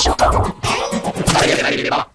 しようか。